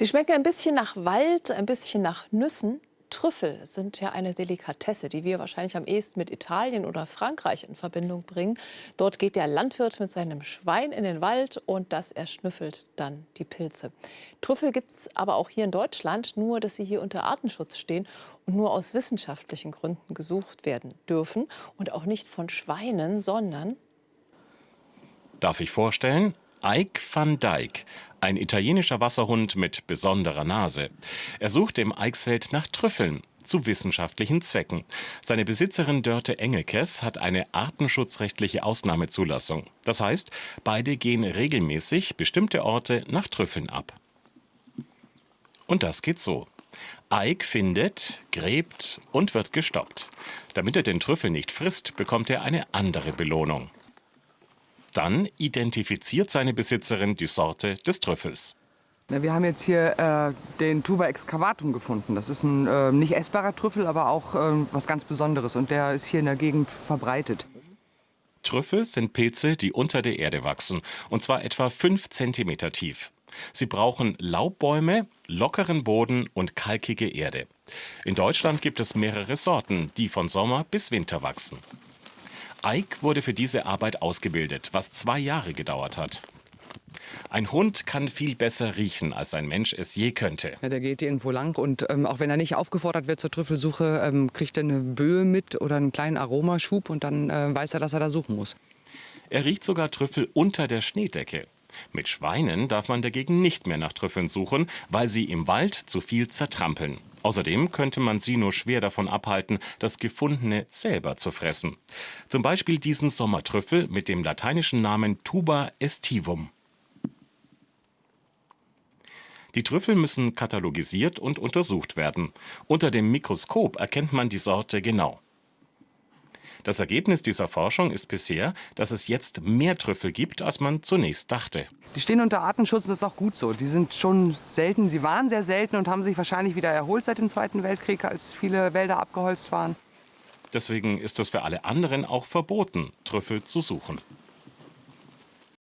Sie schmecken ein bisschen nach Wald, ein bisschen nach Nüssen. Trüffel sind ja eine Delikatesse, die wir wahrscheinlich am ehesten mit Italien oder Frankreich in Verbindung bringen. Dort geht der Landwirt mit seinem Schwein in den Wald und das erschnüffelt dann die Pilze. Trüffel gibt es aber auch hier in Deutschland, nur dass sie hier unter Artenschutz stehen und nur aus wissenschaftlichen Gründen gesucht werden dürfen und auch nicht von Schweinen, sondern... Darf ich vorstellen? Ike van Dijk, ein italienischer Wasserhund mit besonderer Nase. Er sucht im Eichsfeld nach Trüffeln zu wissenschaftlichen Zwecken. Seine Besitzerin Dörte Engelkes hat eine artenschutzrechtliche Ausnahmezulassung. Das heißt, beide gehen regelmäßig bestimmte Orte nach Trüffeln ab. Und das geht so. Ike findet, gräbt und wird gestoppt. Damit er den Trüffel nicht frisst, bekommt er eine andere Belohnung. Dann identifiziert seine Besitzerin die Sorte des Trüffels. Wir haben jetzt hier äh, den Tuba excavatum gefunden. Das ist ein äh, nicht essbarer Trüffel, aber auch äh, was ganz Besonderes. Und der ist hier in der Gegend verbreitet. Trüffel sind Pilze, die unter der Erde wachsen. Und zwar etwa 5 cm tief. Sie brauchen Laubbäume, lockeren Boden und kalkige Erde. In Deutschland gibt es mehrere Sorten, die von Sommer bis Winter wachsen. Ike wurde für diese Arbeit ausgebildet, was zwei Jahre gedauert hat. Ein Hund kann viel besser riechen, als ein Mensch es je könnte. Ja, der geht irgendwo lang und ähm, auch wenn er nicht aufgefordert wird zur Trüffelsuche, ähm, kriegt er eine Böe mit oder einen kleinen Aromaschub und dann äh, weiß er, dass er da suchen muss. Er riecht sogar Trüffel unter der Schneedecke. Mit Schweinen darf man dagegen nicht mehr nach Trüffeln suchen, weil sie im Wald zu viel zertrampeln. Außerdem könnte man sie nur schwer davon abhalten, das Gefundene selber zu fressen. Zum Beispiel diesen Sommertrüffel mit dem lateinischen Namen Tuba estivum. Die Trüffel müssen katalogisiert und untersucht werden. Unter dem Mikroskop erkennt man die Sorte genau. Das Ergebnis dieser Forschung ist bisher, dass es jetzt mehr Trüffel gibt, als man zunächst dachte. Die stehen unter Artenschutz und das ist auch gut so. Die sind schon selten, sie waren sehr selten und haben sich wahrscheinlich wieder erholt seit dem Zweiten Weltkrieg, als viele Wälder abgeholzt waren. Deswegen ist es für alle anderen auch verboten, Trüffel zu suchen.